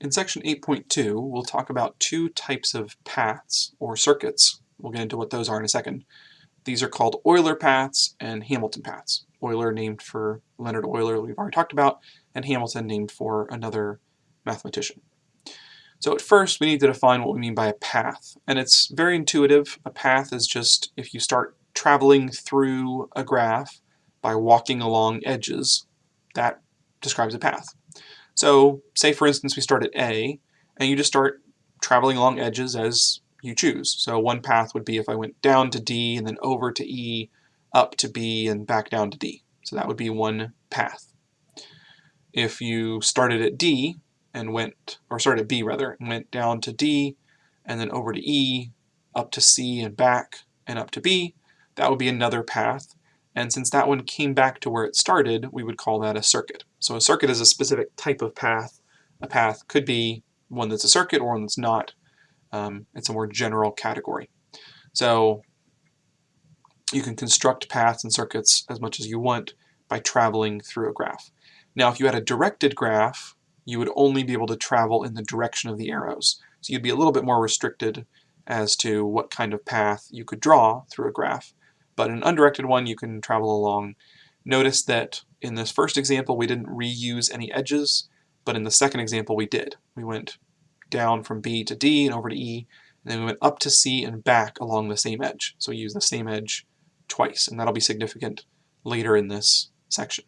In section 8.2, we'll talk about two types of paths or circuits. We'll get into what those are in a second. These are called Euler paths and Hamilton paths. Euler named for Leonhard Euler, we've already talked about, and Hamilton named for another mathematician. So at first, we need to define what we mean by a path. And it's very intuitive. A path is just if you start traveling through a graph by walking along edges, that describes a path. So say for instance we start at A and you just start traveling along edges as you choose. So one path would be if I went down to D and then over to E, up to B and back down to D. So that would be one path. If you started at D and went, or started at B rather, and went down to D and then over to E, up to C and back and up to B, that would be another path. And since that one came back to where it started, we would call that a circuit. So a circuit is a specific type of path. A path could be one that's a circuit or one that's not. Um, it's a more general category. So you can construct paths and circuits as much as you want by traveling through a graph. Now if you had a directed graph, you would only be able to travel in the direction of the arrows. So you'd be a little bit more restricted as to what kind of path you could draw through a graph. But an undirected one you can travel along. Notice that in this first example we didn't reuse any edges, but in the second example we did. We went down from B to D and over to E, and then we went up to C and back along the same edge. So we use the same edge twice, and that'll be significant later in this section.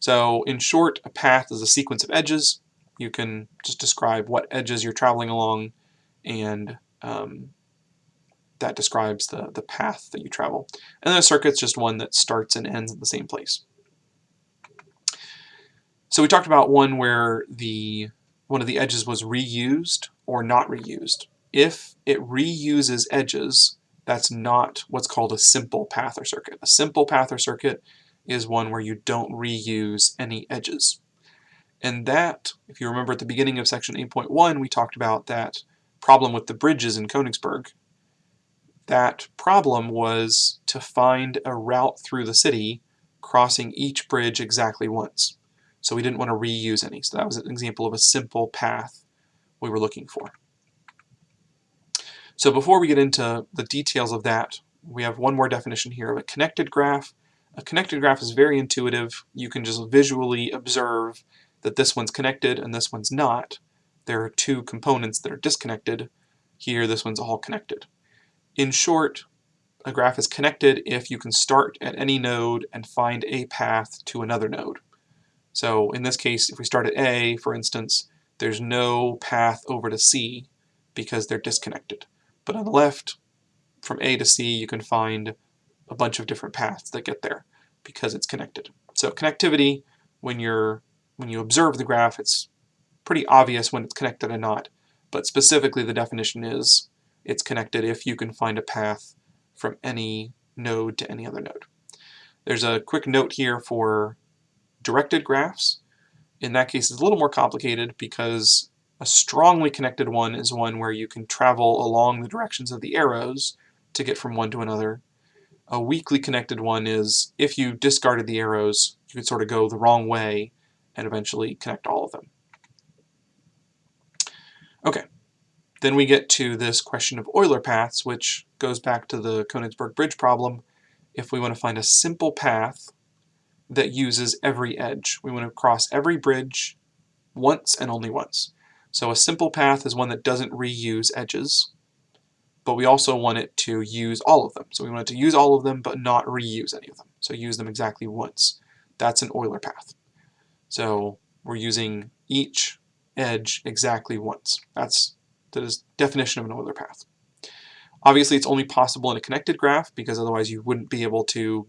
So in short, a path is a sequence of edges. You can just describe what edges you're traveling along and um, that describes the, the path that you travel. And then a circuit's just one that starts and ends at the same place. So we talked about one where the one of the edges was reused or not reused. If it reuses edges, that's not what's called a simple path or circuit. A simple path or circuit is one where you don't reuse any edges. And that, if you remember at the beginning of section 8.1, we talked about that problem with the bridges in Königsberg that problem was to find a route through the city crossing each bridge exactly once. So we didn't want to reuse any. So that was an example of a simple path we were looking for. So before we get into the details of that, we have one more definition here of a connected graph. A connected graph is very intuitive. You can just visually observe that this one's connected and this one's not. There are two components that are disconnected. Here, this one's all connected. In short, a graph is connected if you can start at any node and find a path to another node. So in this case, if we start at A, for instance, there's no path over to C because they're disconnected. But on the left, from A to C, you can find a bunch of different paths that get there because it's connected. So connectivity, when you're when you observe the graph, it's pretty obvious when it's connected or not. But specifically, the definition is it's connected if you can find a path from any node to any other node. There's a quick note here for directed graphs. In that case, it's a little more complicated because a strongly connected one is one where you can travel along the directions of the arrows to get from one to another. A weakly connected one is if you discarded the arrows, you could sort of go the wrong way and eventually connect all of them. Okay, then we get to this question of Euler paths, which goes back to the Königsberg Bridge problem. If we want to find a simple path that uses every edge, we want to cross every bridge once and only once. So a simple path is one that doesn't reuse edges, but we also want it to use all of them. So we want it to use all of them, but not reuse any of them. So use them exactly once. That's an Euler path. So we're using each edge exactly once. That's the definition of an Euler path. Obviously, it's only possible in a connected graph because otherwise you wouldn't be able to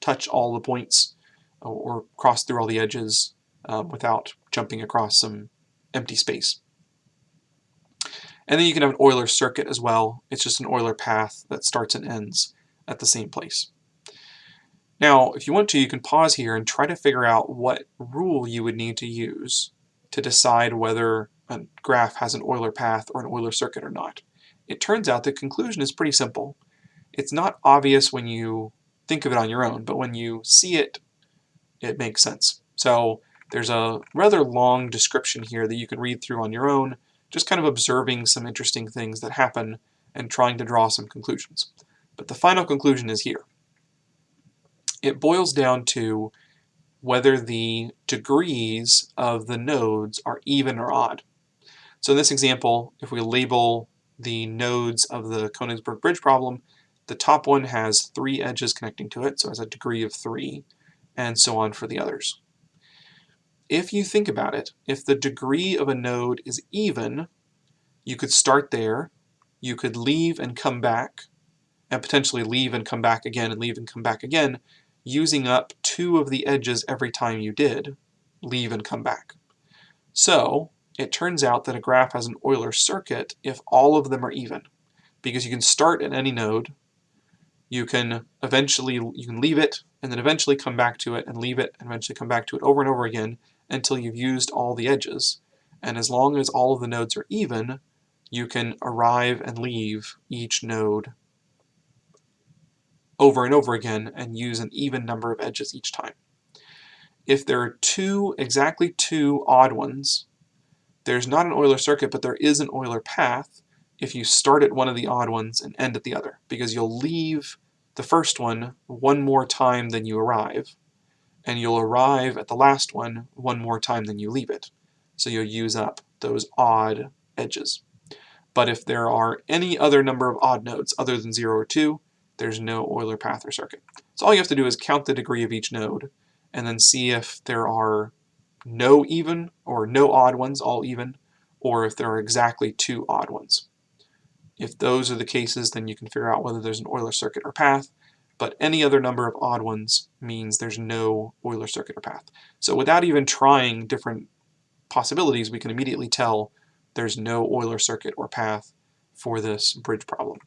touch all the points or cross through all the edges um, without jumping across some empty space. And then you can have an Euler circuit as well. It's just an Euler path that starts and ends at the same place. Now, if you want to, you can pause here and try to figure out what rule you would need to use to decide whether a graph has an Euler path or an Euler circuit or not. It turns out the conclusion is pretty simple. It's not obvious when you think of it on your own, but when you see it, it makes sense. So There's a rather long description here that you can read through on your own, just kind of observing some interesting things that happen and trying to draw some conclusions. But the final conclusion is here. It boils down to whether the degrees of the nodes are even or odd. So in this example, if we label the nodes of the Konigsberg bridge problem, the top one has three edges connecting to it, so it has a degree of three, and so on for the others. If you think about it, if the degree of a node is even, you could start there, you could leave and come back, and potentially leave and come back again and leave and come back again, using up two of the edges every time you did leave and come back. So it turns out that a graph has an Euler circuit if all of them are even because you can start at any node you can eventually you can leave it and then eventually come back to it and leave it and eventually come back to it over and over again until you've used all the edges and as long as all of the nodes are even you can arrive and leave each node over and over again and use an even number of edges each time. If there are two, exactly two odd ones, there's not an Euler circuit, but there is an Euler path if you start at one of the odd ones and end at the other, because you'll leave the first one one more time than you arrive, and you'll arrive at the last one one more time than you leave it. So you'll use up those odd edges. But if there are any other number of odd nodes other than 0 or 2, there's no Euler path or circuit. So all you have to do is count the degree of each node and then see if there are no even or no odd ones, all even, or if there are exactly two odd ones. If those are the cases, then you can figure out whether there's an Euler circuit or path, but any other number of odd ones means there's no Euler circuit or path. So without even trying different possibilities, we can immediately tell there's no Euler circuit or path for this bridge problem.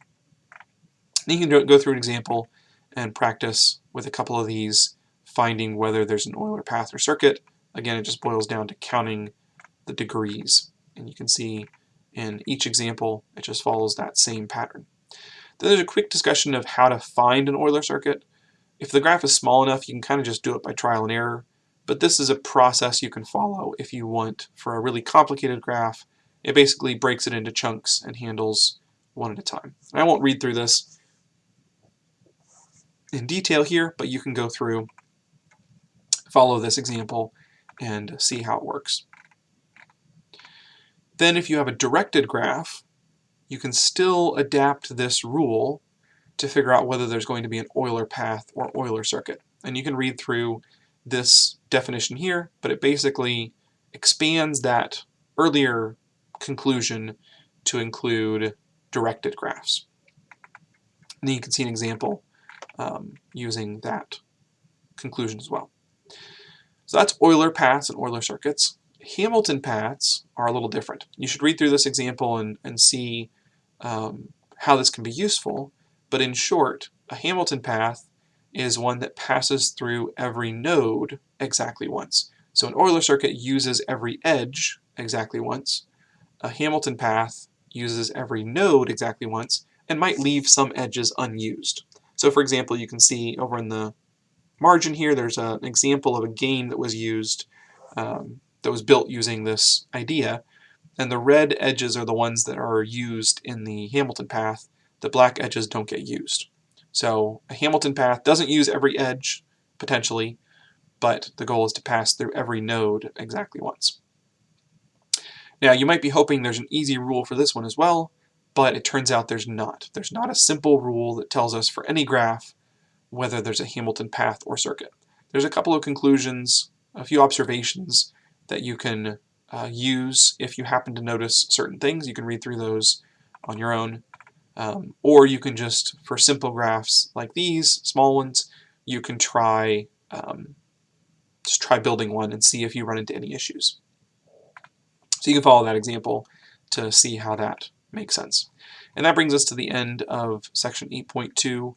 And you can go through an example and practice with a couple of these, finding whether there's an Euler path or circuit. Again, it just boils down to counting the degrees. And you can see in each example, it just follows that same pattern. Then there's a quick discussion of how to find an Euler circuit. If the graph is small enough, you can kind of just do it by trial and error. But this is a process you can follow if you want for a really complicated graph. It basically breaks it into chunks and handles one at a time. And I won't read through this in detail here, but you can go through, follow this example, and see how it works. Then if you have a directed graph, you can still adapt this rule to figure out whether there's going to be an Euler path or Euler circuit. And you can read through this definition here, but it basically expands that earlier conclusion to include directed graphs. And then you can see an example um, using that conclusion as well. So that's Euler paths and Euler circuits. Hamilton paths are a little different. You should read through this example and, and see um, how this can be useful, but in short, a Hamilton path is one that passes through every node exactly once. So an Euler circuit uses every edge exactly once. A Hamilton path uses every node exactly once and might leave some edges unused. So for example, you can see over in the margin here, there's a, an example of a game that was used, um, that was built using this idea. And the red edges are the ones that are used in the Hamilton path. The black edges don't get used. So a Hamilton path doesn't use every edge, potentially, but the goal is to pass through every node exactly once. Now you might be hoping there's an easy rule for this one as well, but it turns out there's not. There's not a simple rule that tells us for any graph whether there's a Hamilton path or circuit. There's a couple of conclusions, a few observations that you can uh, use if you happen to notice certain things. You can read through those on your own. Um, or you can just, for simple graphs like these, small ones, you can try um, just try building one and see if you run into any issues. So you can follow that example to see how that makes sense. And that brings us to the end of section 8.2.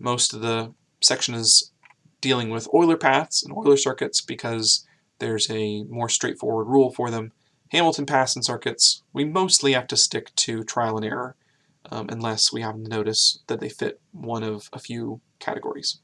Most of the section is dealing with Euler paths and Euler circuits because there's a more straightforward rule for them. Hamilton paths and circuits, we mostly have to stick to trial and error um, unless we happen to notice that they fit one of a few categories.